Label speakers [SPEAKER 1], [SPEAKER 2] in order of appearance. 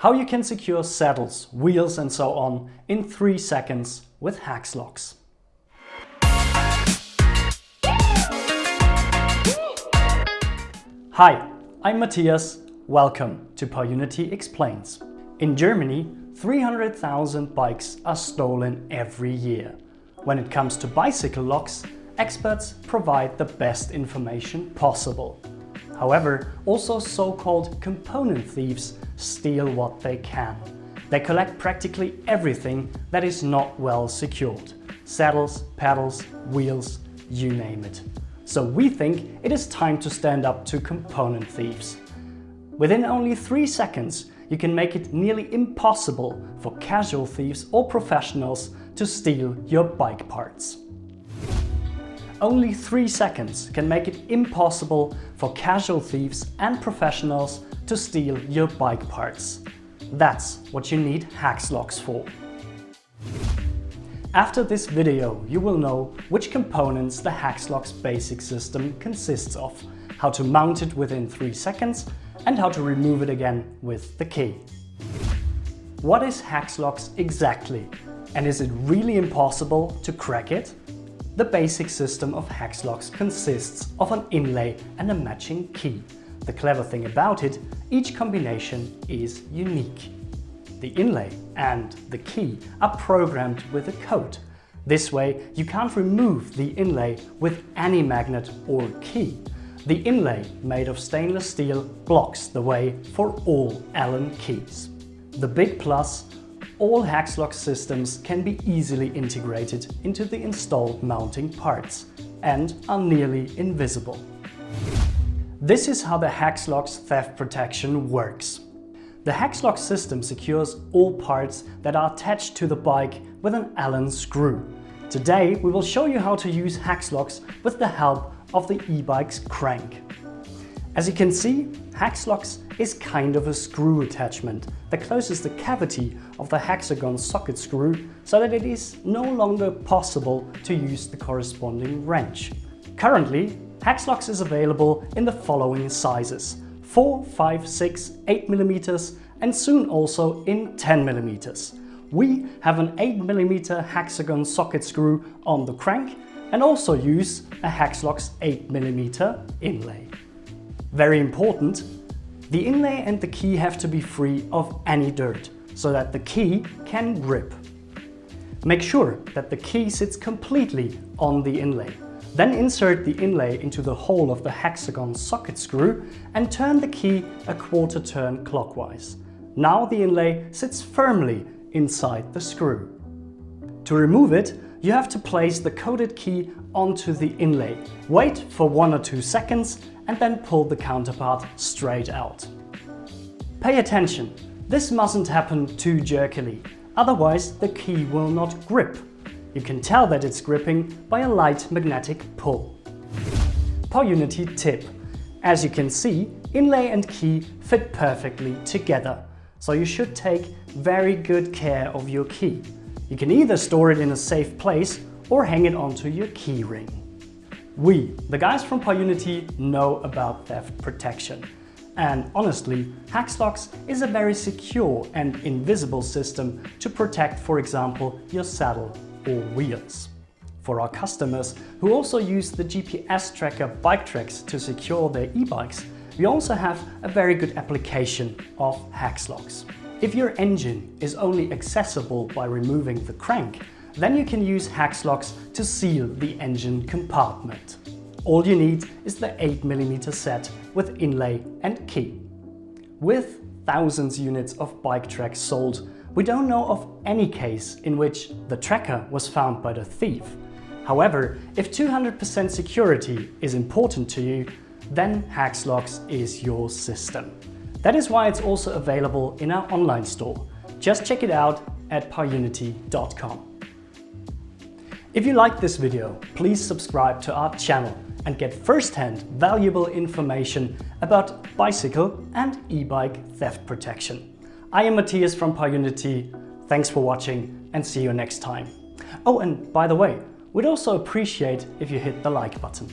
[SPEAKER 1] how you can secure saddles, wheels and so on in 3 seconds with Hexlox. Hi, I'm Matthias. Welcome to PowerUnity Explains. In Germany, 300,000 bikes are stolen every year. When it comes to bicycle locks, experts provide the best information possible. However, also so-called component thieves steal what they can. They collect practically everything that is not well secured. Saddles, pedals, wheels, you name it. So we think it is time to stand up to component thieves. Within only three seconds, you can make it nearly impossible for casual thieves or professionals to steal your bike parts. Only 3 seconds can make it impossible for casual thieves and professionals to steal your bike parts. That's what you need Hexlox for. After this video you will know which components the Hexlox basic system consists of, how to mount it within 3 seconds and how to remove it again with the key. What is Hexlox exactly? And is it really impossible to crack it? The basic system of Hexlox consists of an inlay and a matching key. The clever thing about it, each combination is unique. The inlay and the key are programmed with a code. This way you can't remove the inlay with any magnet or key. The inlay, made of stainless steel, blocks the way for all Allen keys. The big plus all Hexlox systems can be easily integrated into the installed mounting parts and are nearly invisible. This is how the Hexlox theft protection works. The Hexlox system secures all parts that are attached to the bike with an Allen screw. Today we will show you how to use Hexlox with the help of the e-bike's crank. As you can see, Hexlox is kind of a screw attachment that closes the cavity of the hexagon socket screw so that it is no longer possible to use the corresponding wrench. Currently, Hexlox is available in the following sizes 4, 5, 6, 8 mm and soon also in 10 mm. We have an 8mm hexagon socket screw on the crank and also use a Hexlox 8mm inlay. Very important, the inlay and the key have to be free of any dirt so that the key can grip. Make sure that the key sits completely on the inlay. Then insert the inlay into the hole of the hexagon socket screw and turn the key a quarter turn clockwise. Now the inlay sits firmly inside the screw. To remove it, you have to place the coded key onto the inlay. Wait for one or two seconds and then pull the counterpart straight out. Pay attention, this mustn't happen too jerkily, otherwise the key will not grip. You can tell that it's gripping by a light magnetic pull. PowerUnity tip. As you can see, inlay and key fit perfectly together, so you should take very good care of your key. You can either store it in a safe place or hang it onto your key ring. We, the guys from PowerUnity, know about theft protection. And honestly, Hexlox is a very secure and invisible system to protect, for example, your saddle or wheels. For our customers who also use the GPS tracker BikeTrax to secure their e-bikes, we also have a very good application of Hexlox. If your engine is only accessible by removing the crank, then you can use Hexlox to seal the engine compartment. All you need is the 8mm set with inlay and key. With thousands units of BikeTrax sold, we don't know of any case in which the tracker was found by the thief. However, if 200% security is important to you, then Hexlox is your system. That is why it's also available in our online store. Just check it out at powerunity.com. If you like this video, please subscribe to our channel and get first-hand valuable information about bicycle and e-bike theft protection. I am Matthias from PowerUnity. Thanks for watching and see you next time. Oh, and by the way, we'd also appreciate if you hit the like button.